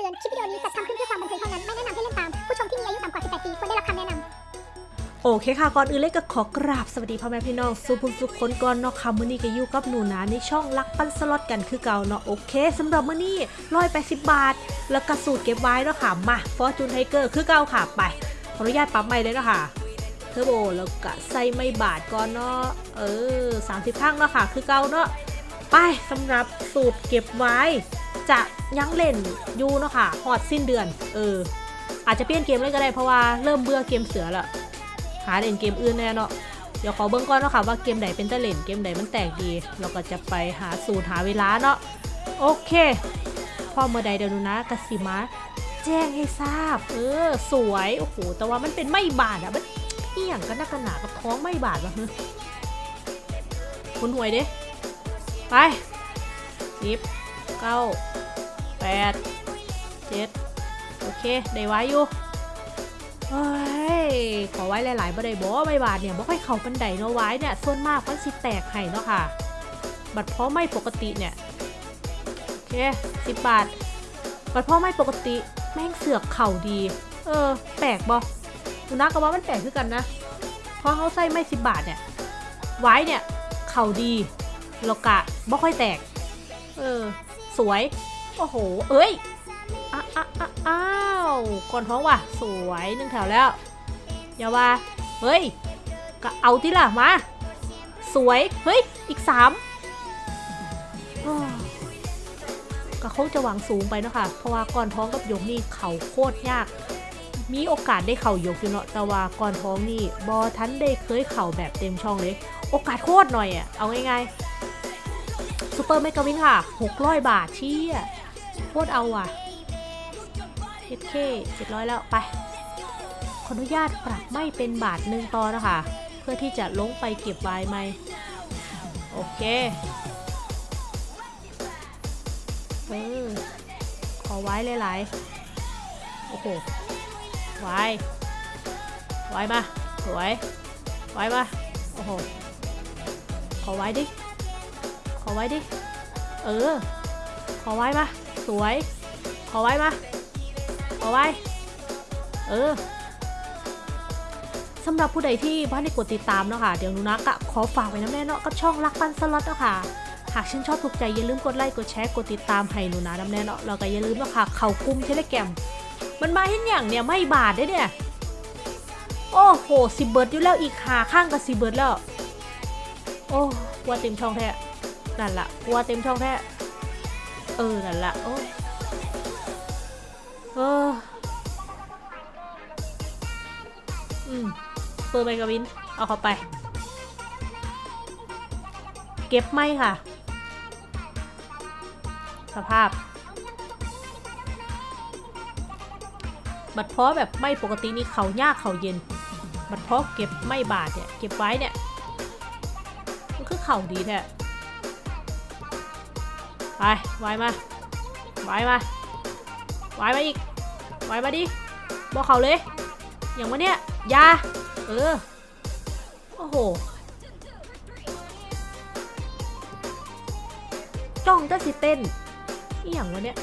ตือน คลิปวิดีโอนี้จัดทำขึ้นเพื่อความบันเทิงเท่านั้น ไม่แนะนำให้เล่นตาม ผู้ชมที่มีอายุต่ำกว่า 18 ปีควรได้รับคำแนะนำโอเคค่ะ ก่อนอื่นเลยก็ขอกราบสวัสดีพ่อแม่พี่น้องสุผู้สุคนก่อนเนาะค่ะมื้อนี้ก็อยู่กับหนูนาในช่องรักปันสล็อตกันคือเก่าเนาะโอเคสำหรับมื้อนี้180บบาท แล้วก็สูตรเก็บไว้เนาะค่ะมา Fortune Tiger คือเก่าค่ะไปขออนุญาตปรับใหม่เลยเนาะค่ะเทอร์โบแล้วก็ใส่ไม้บาทก่อนเนาะเออ30ข้างเนาะค่ะคือเก่าเนาะ ไปสำหรับสูตรเก็บไว้ จะยังเล่นยูเนาะค่ะฮอดสิ้นเดือน เออ อาจจะเปลี่ยนเกมเลยก็ได้เพราะว่าเริ่มเบื่อเกมเสือล้วหาเล่นเกมอื่นแน่เนาะเดี๋ยวขอเบิ้องก่อนเนาะค่ะว่าเกมไหนเป็นตะเล่นเกมไหนมันแตกดี เราก็จะไปหาสูตรหาเวลาเนาะโอเคพ่อเมื่อใดเดี๋ยวนูนะกสิมาแจ้งให้ทราบ เออ สวยโอ้โหแต่ว่ามันเป็นไม่บาดอะมันเอี่ยงกันนักหนากับท้องไม่บาดวะฮึคุณหวยเด้ ไปสิบเก้าแปดเจ็ดโอเค ได้ไว้อยู่เฮ้ยขอไว้หลายๆบ่ได้บ่ใบบาทเนี่ยบ่ค่อยเข้าปันไดเนาะไว้เนี่ยส่วนมากมันสิแตกให้เนาะค่ะ บัตรเพราะไม่ปกติเนี่ยโอเคสิบบาท บัตรเพราะไม่ปกติแม่งเสือกเข่าดี เออ แปลกบ่ดูนะก็ว่ามันแปลกคือกันนะเพราะเขาใส่ไม่สิบบาทเนี่ยไว้เนี่ย เข่าดีแล้วกะ บ่ค่อยแตก เออ สวย โอ้โห เอ้ยอ้าอ้าอ้าอ้าวก่อนท้องว่ะ สวยหนึ่งแถวแล้ว อย่าว่า เฮ้ย ก็เอาที่ล่ะ มา สวย เฮ้ย อีกสามอ้อก็คงจะหวังสูงไปเนาะค่ะ เพราะว่าก่อนท้องกับยกนี่เขาโคตรยาก มีโอกาสได้เข่ายกอยู่เนาะ แต่ว่าก่อนท้องนี่บอทันได้เคยเข่าแบบเต็มช่องเลย โอกาสโคตรหน่อยอะ่ะ เอาง่ายๆ ซูเปอร์เมกาวินค่ะ600บาทเชี่ยโคตรเอาอะเจ็ดเคเจ็ดร้อยแล้วไป ขออนุญาตปรับไม่เป็นบาทหนึ่งต่อนะคะ เพื่อที่จะลงไปเก็บไว้ไหม โอเคเออขอไว้หลายๆ โอ้โห ไว้ ไว้มาสวย ไว้มา โอ้โห ขอไว้ดิ ขอไว้ดิ เออ ขอไว้มาสวย ขอไว้มาเอไว้ เออสำหรับผู้ใดที่บ้านได้กดติดตามเนาะค่ะ เดี๋ยวนุนักอะขอฝากไว้น้ำแน่เนาะกับช่องรักปันสล็อตเนาะค่ะ หากชื่นชอบถูกใจอย่าลืมกดไลค์กดแชร์กดติดตามให้หนูนะน้ำแน่เนาะแล้วก็อย่าลืมเนาะค่ะ เข่ากุ้มเทเลแกมมันมาเห็นอย่างเนี่ยไม่บาทได้เนี่ย โอ้โหสิเบิร์ดอยู่แล้วอีกหาข้างกับสิเบิร์ดแล้ว โอ้กลัวเต็มช่องแท้ นั่นละกลัวเต็มช่องแท้เออ นั่นละโอ้เอออืมเปิดไปกับวิน เอาเข้าไป เก็บไม่ค่ะ สภาพ บัดเพาะแบบไม่ปกตินี่เขายากเขาเย็น บัดเพาะเก็บไม่บาดเนี่ย เก็บไว้เนี่ย มันคือเข่าดีแท้ ไปไวมาไวมาไวมาอีกไวมาดิบอกเขาเลย อย่างวะเนี่ยยาเออ โอ้โหจ้องจะสิเต้นนี่อย่างวะเนี่ย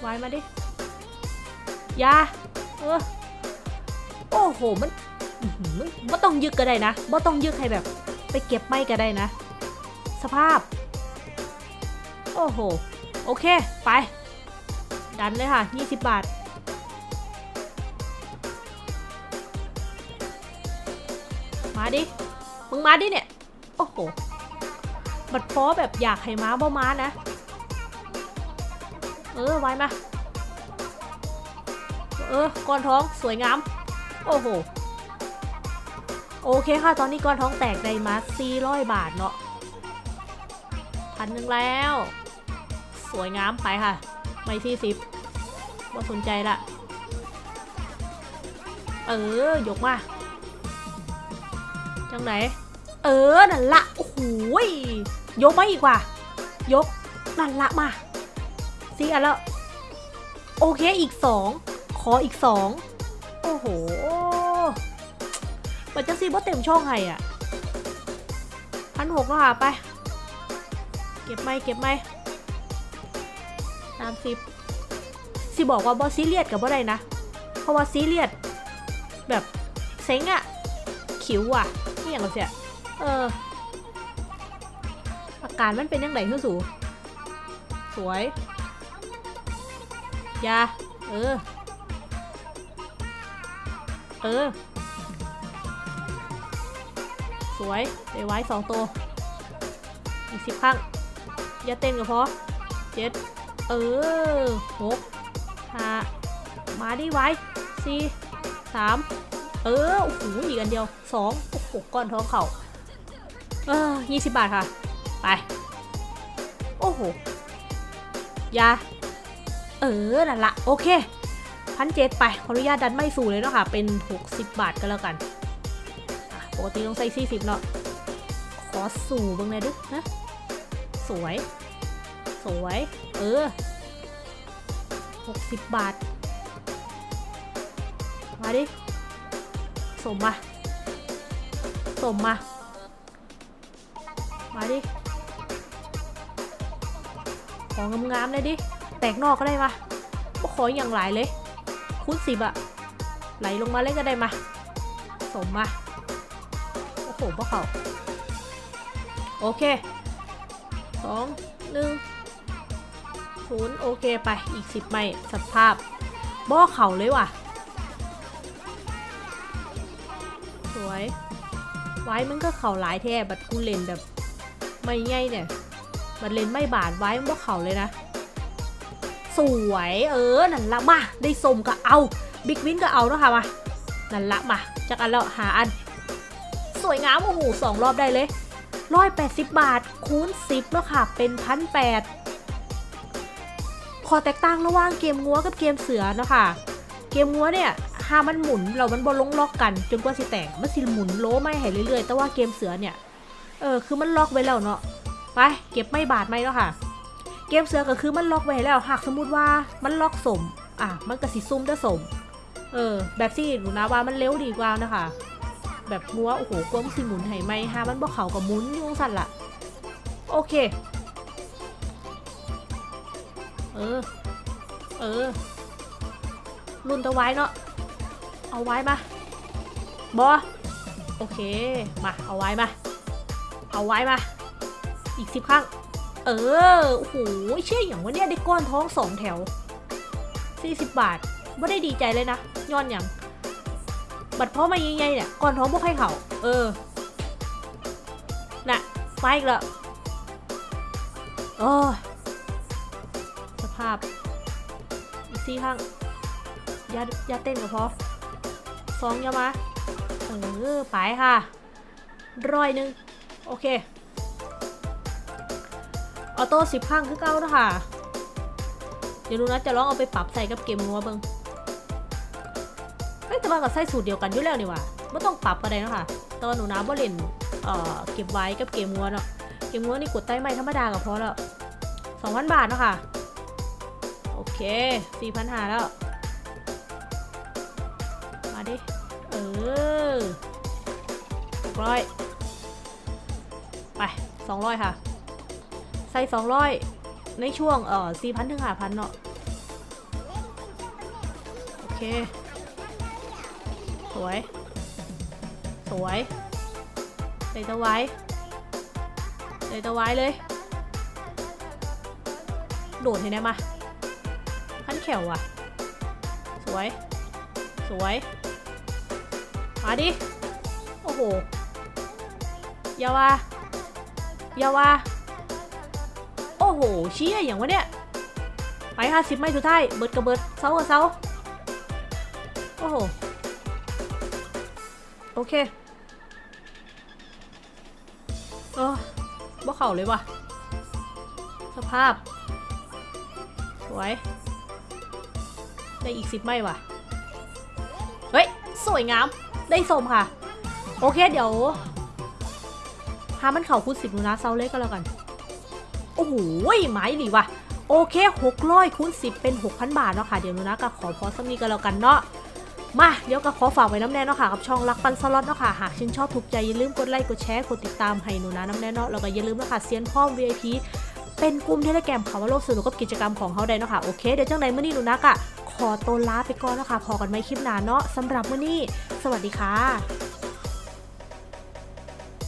ไวมาดิยาเออ โอ้โหมันมันบ่ต้องยึกก็ได้นะบ่ต้องยึกให้แบบ ไปเก็บไม่ก็ได้นะ สภาพ โอ้โห โอเค ไป ดันเลยค่ะ 20 บาท มาดิ มึงมาดิเนี่ย โอ้โห บัดฟอแบบอยากให้ม้าบ่ม้านะ เออ ไว้มา เออ ก้อนท้องสวยงาม โอ้โห โอเคค่ะ ตอนนี้ก้อนท้องแตกได้มา400 บาทเนาะพันหนึ่งแล้ว สวยงามไปค่ะ ไม่ที่สิบว่าสนใจละ เออ ยกมา จังไหน เออ นั่นละ โอ้โหยยกมาอีกว่ายก นั่นละมาสี่อันแล้ว โอเค อีกสอง ขออีกสอง โอ้โหมันจะซีบ่เต็มช่องไห้อะพันหกแล้วค่ะไป เก็บไม่เก็บไม่สาม สิบสิบอกว่าบอซีเรียสกับบ่ได้นะ เพราะว่าซีเรียสแบบเซ็งอะขิวอะนี่อย่างไรเสียเอออาการมันเป็นยังไงคือสูสวยยาเออ เออ สวยได้ไว้สองตัว อีกสิบครั้ง อย่าเต้นก็พอเจ็ด เออหกห้ามาดิไว้สี่สามเออ โอ้โห อีกอันเดียวสองโอ้โห ก้อนท้องเข่าเออยี่สิบบาทค่ะ ไป โอ้โห ยา เออ นั่นละ โอเคพันเจ็ดไป ขออนุญาตดันไม่สู่เลยเนาะค่ะ เป็น 60 บาทก็แล้วกัน ปกติต้องใส่40 เนาะ ขอสู่บ้างเลยดินะ สวย สวย เออ 60 บาท มาดิ สมมา สมมา มาดิ ของงามๆเลยดิ แตกนอกก็ได้มาก็ขออย่างหลายเลย คูณสิบอะไหลลงมาเล่นก็ได้มา สมมา โอ้โหพวกเขา โอเคสองหนึ่ง ศูนย์โอเคไปอีกสิบไม่สภาพบ่อเข่าเลยว่ะ สวย ไว้มันก็เข่าหลายแท้บัดกูเล่นแบบ ไม่ใหญ่เนี่ยบัดเล่นไม่บาดไว้มันบ่เข่าเลยนะ สวยเออนั่นละมาได้สมก็เอาบิ๊กวินก็เอาเนาะค่ะมานั่นละมาจากอันแล้วหาอัน สวยงามโอ้โหสองรอบได้เลยร้อยแปดสิบบาทคูณสิบเนาะค่ะเป็นพันแปด ขอแตกต่างระหว่างเกมงัวกับเกมเสือเนาะค่ะเกมงัวเนี่ยหามันหมุนเรามันบอลงล็อกกัน จนกว่าสิแตกมันสิหมุนโลไม่ให้เรื่อยๆ แต่ว่าเกมเสือเนี่ยเออคือมันล็อกไว้แล้วเนาะไปเก็บไม่บาทไม่เนาะค่ะ เกมเสือก็คือมันล็อกไว้แล้วหากสมมติว่ามันล็อกสมอะมันก็สิซุ่มได้สมเออแบบที่หนูนะว่ามันเร็วดีกว่านะคะ แบบงัวโอ้โหกลมสิหมุนให้ไม่ฮามันบ่เขากับมุนยุ่งสั่นละโอเค เออ เออ รุ่นตะไว้เนาะ เอาไว้มาบอโอเค มา เอาไว้มา เอาไว้มา อีกสิบครั้ง เออ โอ้โห เชื่ออย่างว่าเนี่ยได้ก้อนท้องสองแถว40บาทไม่ได้ดีใจเลยนะ ย้อนอย่าง บัตรพ่อมาใหญ่ๆเนี่ย ก้อนท้องพวกให้เขาเออ น่ะไฟอีกแล้วโอ้ สภาพอีกสี่ข้างอย่าอย่าเต้นก็พอสองอยามาเออไปค่ะร้อยหนึ่งโอเคออโต้สิบข้างคือเก้าแล้วค่ะเดี๋ยวดูนะจะลองเอาไปปรับใส่กับเกมงัวเบิงเฮ้แต่ว่ากับใส่สูตรเดียวกันอยู่แล้วนี่ว่าไม่ต้องปรับก็ได้เนาะค่ะตอนหนูน้ำว่าเล่นเอ่อเก็บไว้กับเกมงัวเนาะเกมงัวนี่กดใต้ไม้ธรรมดาก็พอแล้วสองพันบาทเนาะค่ะ เคสี่พันหาแล้ว มาดิ เออร้อยไปสองร้อยค่ะ ใส่สองร้อยในช่วงเอ่อสี่พันถึงห้าพันเนาะโอเค สวย สวยเลยตะไว้เลยตะไว้เลย โดดให้ได้มา ขั้นแขวอะ สวย สวย มาดิ โอ้โหอยาว่าอยาว่าโอ้โห เชี่ยอย่างวะเนี่ย ไปห้าสิบไม่สุดท้าย เบิดกับเบิดเซากับเซาโอ้โห โอเคเออบ่เข่าเลยว่ะ สภาพ สวย ได้อีกสิบไม่ว่ะ เฮ้ย สวยงาม ได้สมค่ะ โอเคเดี๋ยวหามันเข่าคูณสิบนูนะเซาเล็กก็แล้วกัน โอ้โหไม้หลีว่ะ โอเค600คูณ10เป็น6,000บาทเนาะค่ะ เดี๋ยวนูนะก็ขอพอสักนี้ก็แล้วกันเนาะมาเดี๋ยวก็ขอฝากไว้น้ำแน่เนาะค่ะกับช่องรักปันสล็อตเนาะค่ะหากชื่นชอบถูกใจอย่าลืมกดไลค์กดแชร์กดติดตามให้หนูนะน้ำแน่เนาะแล้วก็อย่าลืมนะคะเซียนพ่อ VIP เป็นกลุ่ม Telegram เขาว่าโลกสนุกกับกิจกรรมของเขาได้เนาะค่ะโอเคเดี๋ยวจังใดมื้อนี้หนูนักอะ ขอตัวลาไปก่อนแล้วค่ะพอกันไหมคลิปหน้าเนาะสำหรับมื้อนี้ สวัสดีค่ะ